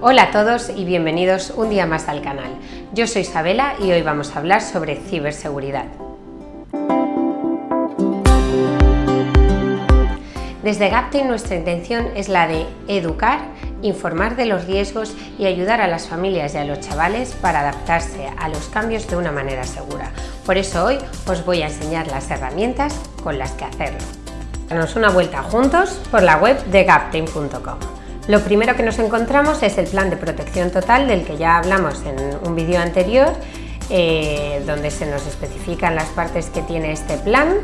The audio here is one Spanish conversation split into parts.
Hola a todos y bienvenidos un día más al canal. Yo soy Isabela y hoy vamos a hablar sobre ciberseguridad. Desde Gapten nuestra intención es la de educar, informar de los riesgos y ayudar a las familias y a los chavales para adaptarse a los cambios de una manera segura. Por eso hoy os voy a enseñar las herramientas con las que hacerlo. Danos una vuelta juntos por la web de gapten.com. Lo primero que nos encontramos es el plan de protección total del que ya hablamos en un vídeo anterior, eh, donde se nos especifican las partes que tiene este plan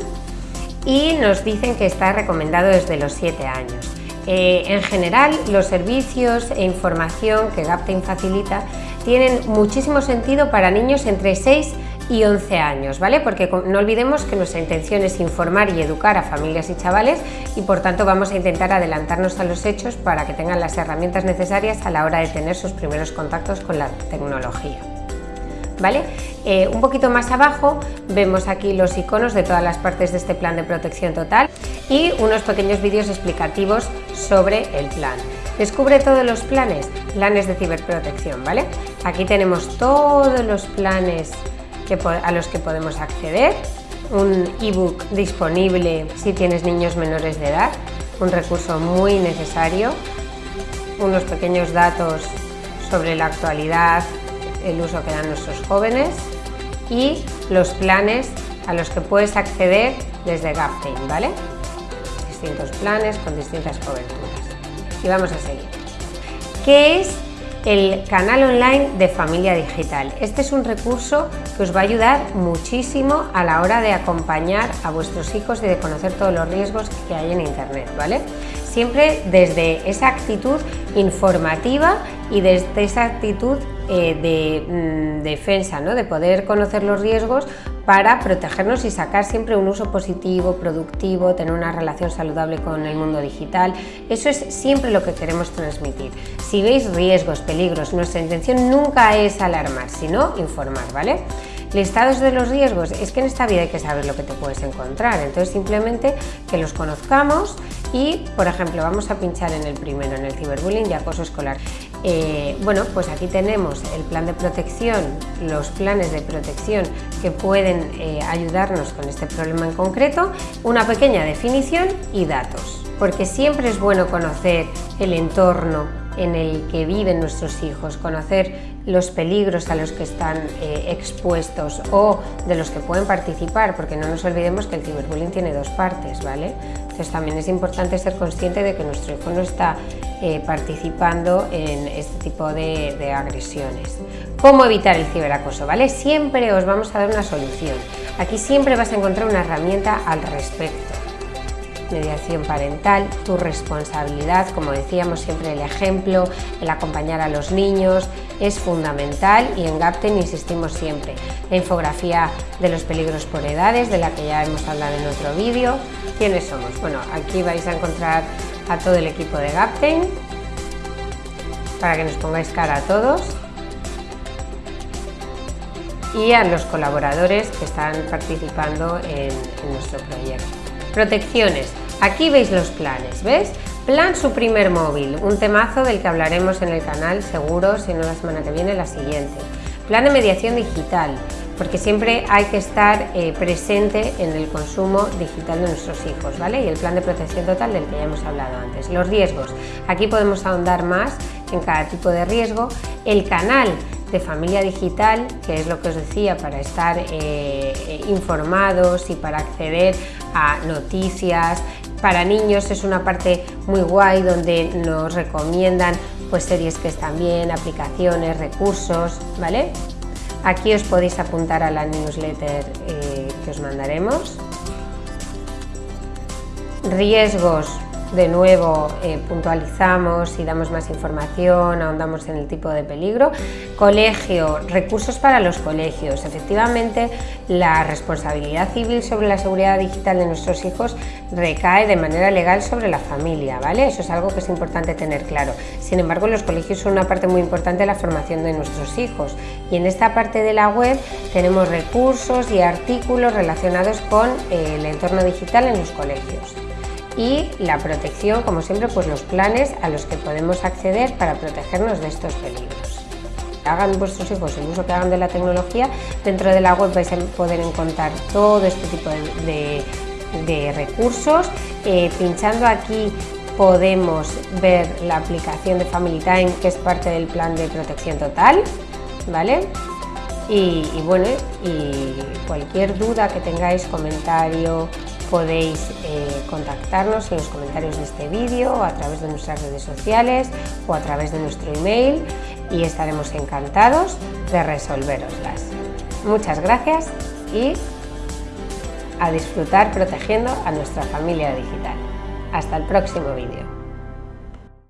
y nos dicen que está recomendado desde los 7 años. Eh, en general, los servicios e información que Gaptain facilita tienen muchísimo sentido para niños entre 6 y 11 años, ¿vale? Porque no olvidemos que nuestra intención es informar y educar a familias y chavales y por tanto vamos a intentar adelantarnos a los hechos para que tengan las herramientas necesarias a la hora de tener sus primeros contactos con la tecnología. ¿vale? Eh, un poquito más abajo vemos aquí los iconos de todas las partes de este plan de protección total y unos pequeños vídeos explicativos sobre el plan. Descubre todos los planes, planes de ciberprotección, ¿vale? Aquí tenemos todos los planes a los que podemos acceder, un ebook disponible si tienes niños menores de edad, un recurso muy necesario, unos pequeños datos sobre la actualidad, el uso que dan nuestros jóvenes y los planes a los que puedes acceder desde Gaptain, ¿vale? Distintos planes con distintas coberturas. Y vamos a seguir. ¿Qué es el canal online de Familia Digital? Este es un recurso que os va a ayudar muchísimo a la hora de acompañar a vuestros hijos y de conocer todos los riesgos que hay en Internet, ¿vale? Siempre desde esa actitud informativa y desde esa actitud eh, de mm, defensa, ¿no? de poder conocer los riesgos para protegernos y sacar siempre un uso positivo, productivo, tener una relación saludable con el mundo digital. Eso es siempre lo que queremos transmitir. Si veis riesgos, peligros, nuestra intención nunca es alarmar, sino informar, ¿vale? Listados de los riesgos, es que en esta vida hay que saber lo que te puedes encontrar, entonces simplemente que los conozcamos y, por ejemplo, vamos a pinchar en el primero, en el ciberbullying y acoso escolar. Eh, bueno, pues aquí tenemos el plan de protección, los planes de protección que pueden eh, ayudarnos con este problema en concreto, una pequeña definición y datos, porque siempre es bueno conocer el entorno en el que viven nuestros hijos, conocer los peligros a los que están eh, expuestos o de los que pueden participar, porque no nos olvidemos que el ciberbullying tiene dos partes, ¿vale? Entonces también es importante ser consciente de que nuestro hijo no está eh, participando en este tipo de, de agresiones. ¿Cómo evitar el ciberacoso? ¿vale? Siempre os vamos a dar una solución. Aquí siempre vas a encontrar una herramienta al respecto mediación parental, tu responsabilidad, como decíamos siempre el ejemplo, el acompañar a los niños es fundamental y en GAPTEN insistimos siempre. La infografía de los peligros por edades, de la que ya hemos hablado en otro vídeo. ¿Quiénes somos? Bueno, aquí vais a encontrar a todo el equipo de GAPTEN para que nos pongáis cara a todos y a los colaboradores que están participando en nuestro proyecto. Protecciones. Aquí veis los planes, ¿ves? Plan su primer móvil, un temazo del que hablaremos en el canal seguro, si no la semana que viene, la siguiente. Plan de mediación digital, porque siempre hay que estar eh, presente en el consumo digital de nuestros hijos, ¿vale? Y el plan de protección total del que ya hemos hablado antes. Los riesgos, aquí podemos ahondar más en cada tipo de riesgo. El canal de familia digital, que es lo que os decía, para estar eh, eh, informados y para acceder a noticias. Para niños es una parte muy guay donde nos recomiendan pues, series que están bien, aplicaciones, recursos, ¿vale? Aquí os podéis apuntar a la newsletter eh, que os mandaremos. Riesgos de nuevo eh, puntualizamos y damos más información, ahondamos en el tipo de peligro. Colegio, recursos para los colegios. Efectivamente, la responsabilidad civil sobre la seguridad digital de nuestros hijos recae de manera legal sobre la familia, ¿vale? Eso es algo que es importante tener claro. Sin embargo, los colegios son una parte muy importante de la formación de nuestros hijos y en esta parte de la web tenemos recursos y artículos relacionados con eh, el entorno digital en los colegios. Y la protección, como siempre, pues los planes a los que podemos acceder para protegernos de estos peligros. Hagan vuestros hijos el uso que hagan de la tecnología, dentro de la web vais a poder encontrar todo este tipo de, recursos. Eh, pinchando aquí podemos ver la aplicación de Family Time, que es parte del plan de protección total, ¿vale? Y, bueno, y cualquier duda que tengáis, comentario, podéis eh, contactarnos en los comentarios de este vídeo, a través de nuestras redes sociales o a través de nuestro email y estaremos encantados de resolveroslas. Muchas gracias y a disfrutar protegiendo a nuestra familia digital. Hasta el próximo vídeo.